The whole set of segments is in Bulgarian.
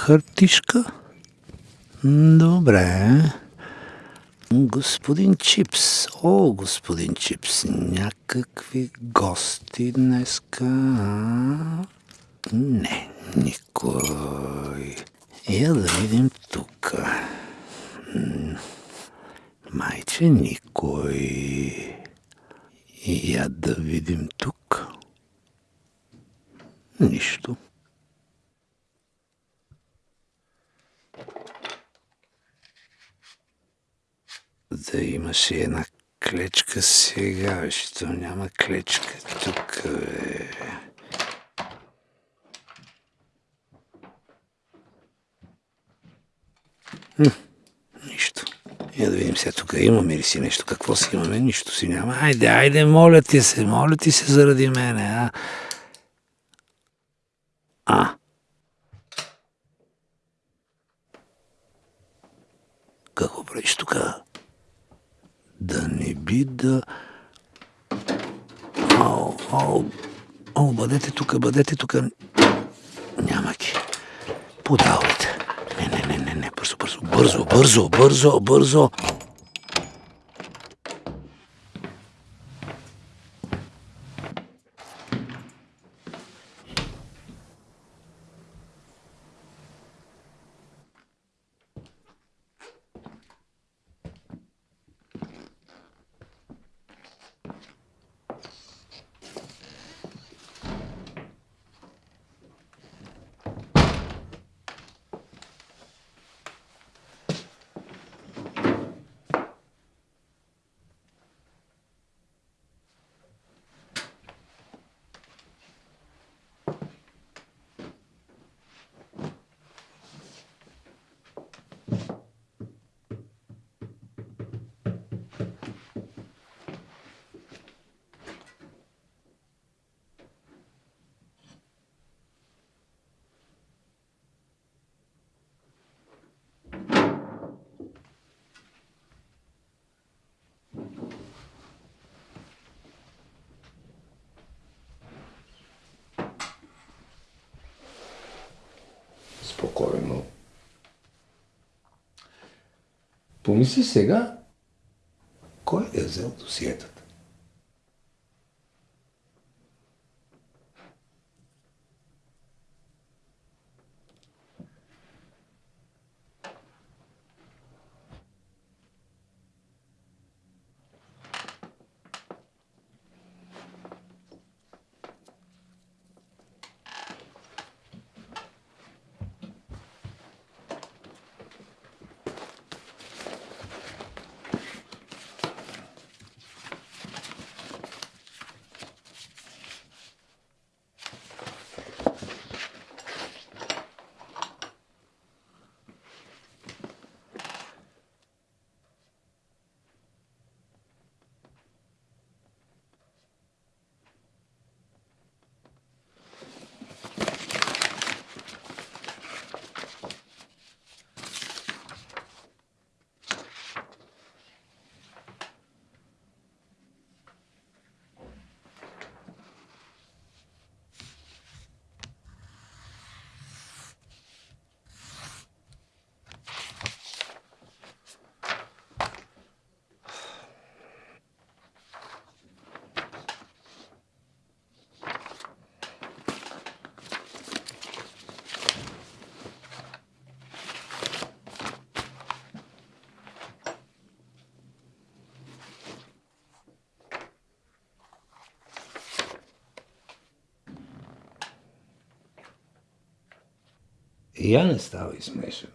Хартишка? Добре. Господин Чипс. О, господин Чипс. Някакви гости днеска. Не, никой. Я да видим тук. Майче никой. Я да видим тук. Нищо. Да имаше една клечка сега, що няма клечка тук, бе. М, Нищо. Я да видим сега тук имаме ли си нещо. Какво си имаме? Нищо си няма. Айде, айде, моля ти се, моля ти се заради мене, а? А. Какво правиш тук? Да не би да... Ау, ау, ау, бъдете тук, бъдете тук. Няма ги. Подавайте. Не, не, не, не, не, бързо, бързо, бързо, бързо, бързо, бързо. Помисли сега, кой е взел досиетата? Я не ставай смешен.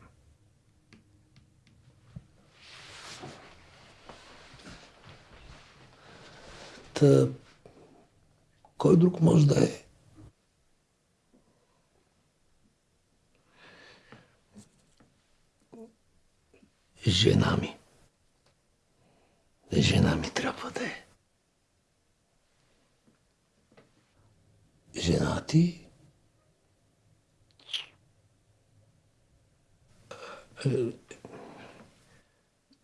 Та, кой друг може да е? Жена ми. Жена ми трябва да е. Жена ти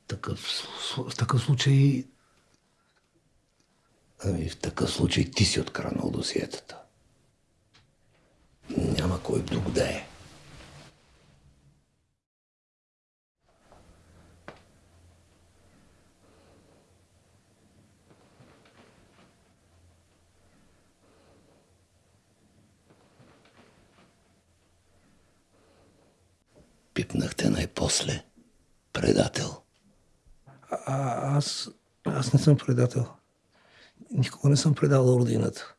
такъв, сл- в такъв случай... Ами в такъв случай ти си откранал досиетата. Няма кой друг да е. Пипнахте най-после. Предател. А, аз, аз не съм предател. Никога не съм предал родината.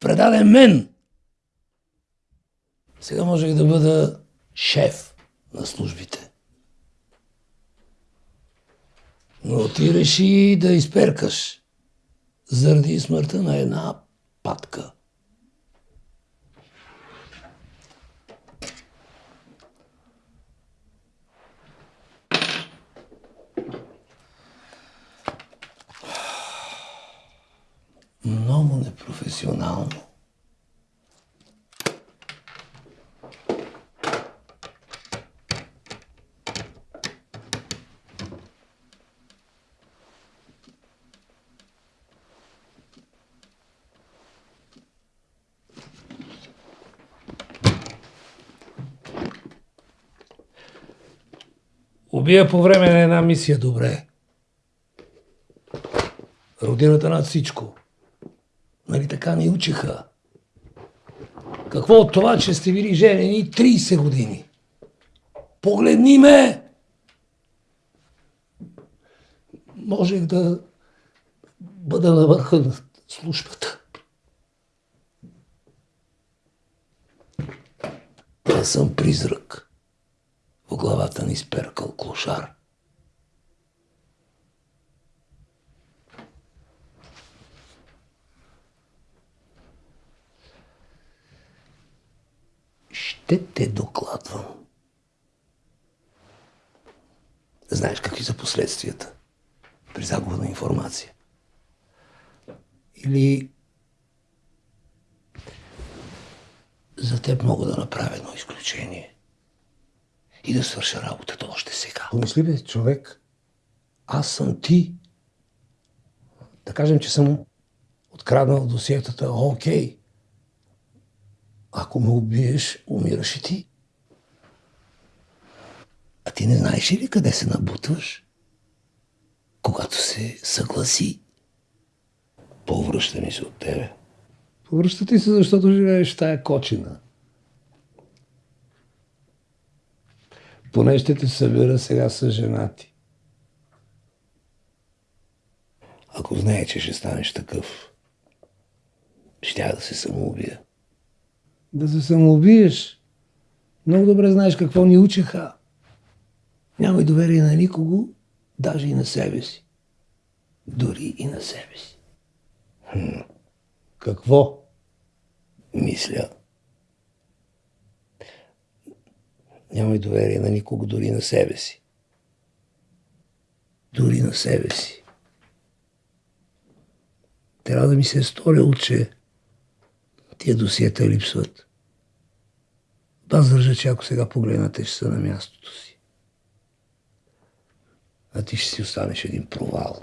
предаде мен. Сега можех да бъда шеф на службите. Но ти реши да изперкаш заради смъртта на една патка. Много непрофесионално. Убия по време на една мисия добре. Родината над всичко. Нали така ни учиха? Какво от това, че сте били женени 30 години? Погледни ме! Можех да бъда на върха на службата. Да съм призрак. В главата ни сперкал клошар. Ще те докладвам. Знаеш какви са последствията при загуба на информация. Или за теб мога да направя едно изключение и да свърша работата още сега. Помисли бе, човек. Аз съм ти. Да кажем, че съм откраднал досиетата. Окей. Ако ме убиеш, умираш и ти. А ти не знаеш ли къде се набутваш? Когато се съгласи, повръща ми се от тебе. Повръща ти се, защото живееш в тая кочина. Поне ще те събера сега с женати. Ако знае, че ще станеш такъв, ще да се самоубия. Да се самоубиеш. Много добре знаеш какво ни учеха. Нямай доверие на никого, даже и на себе си. Дори и на себе си. Какво? Мисля. Нямай доверие на никого, дори на себе си. Дори на себе си. Трябва да ми се е сторило, че тия досиета липсват. Аз държа, че ако сега погледнате, ще са на мястото си. А ти ще си останеш един провал.